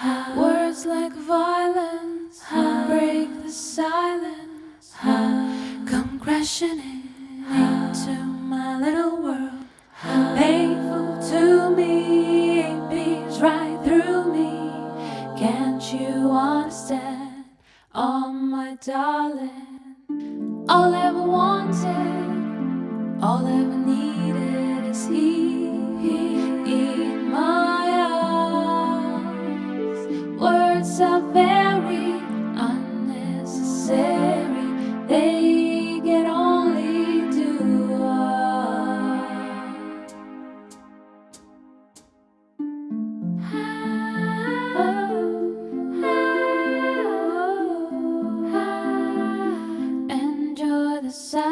Words like violence break the silence. Come crashing in into my little world. Painful to me, it beats right through me. Can't you understand? Oh, my darling. All I ever wanted, all I ever Are very unnecessary They can only do harm Enjoy the sound